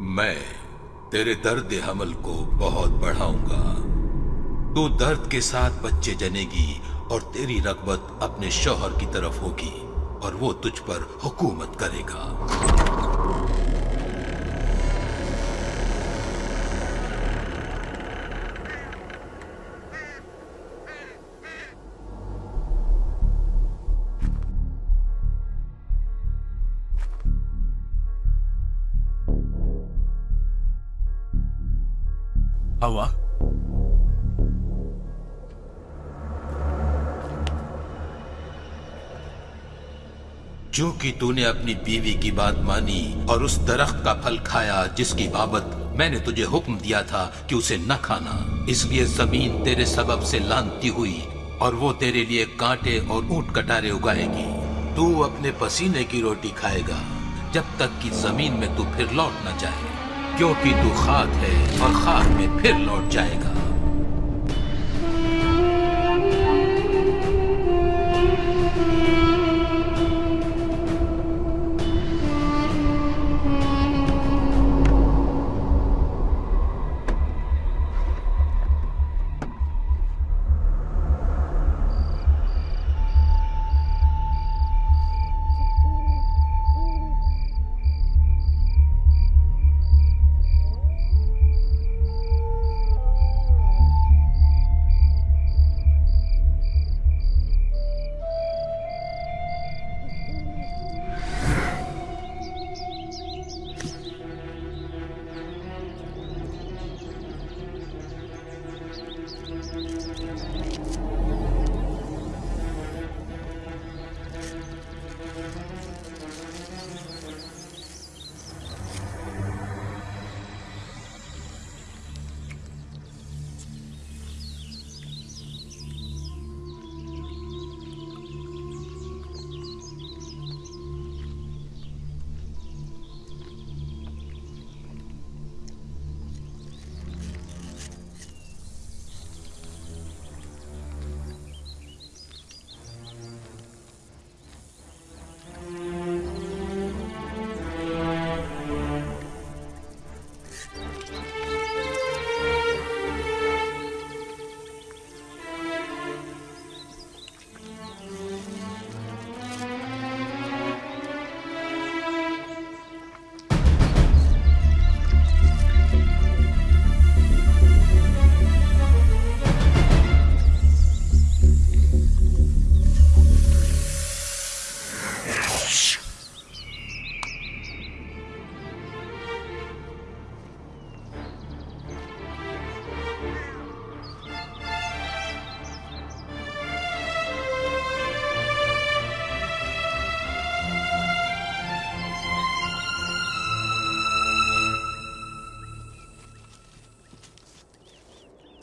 मैं तेरे दर्द हमल को बहुत बढ़ाऊँगा। तू दर्द के साथ बच्चे जनेगी और तेरी रगबत अपने शोहर की तरफ़ होगी और वो तुझ पर हुकूमत करेगा। हवा क्योंकि तूने अपनी बीवी की बात मानी और उस दरख्त का फल खाया जिसकी बाबत मैंने तुझे हुक्म दिया था कि उसे न खाना, इसलिए ज़मीन तेरे सबब से लानती हुई और वो तेरे लिए कांटे और ऊँट कटारे उगाएगी। तू अपने पसीने की रोटी खाएगा, जब तक कि ज़मीन में तू फिर लौट न जाए। क्योंकि तू खाक है और खाक में फिर लौट जाएगा।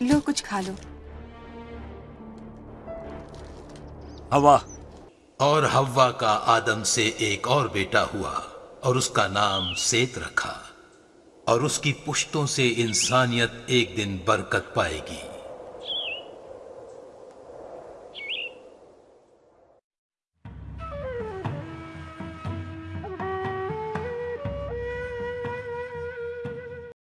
लो कुछ खा लो। हवा। और हवा का आदम से एक और बेटा हुआ और उसका नाम सेत रखा और उसकी पुश्तों से इंसानियत एक दिन बरकत पाएगी।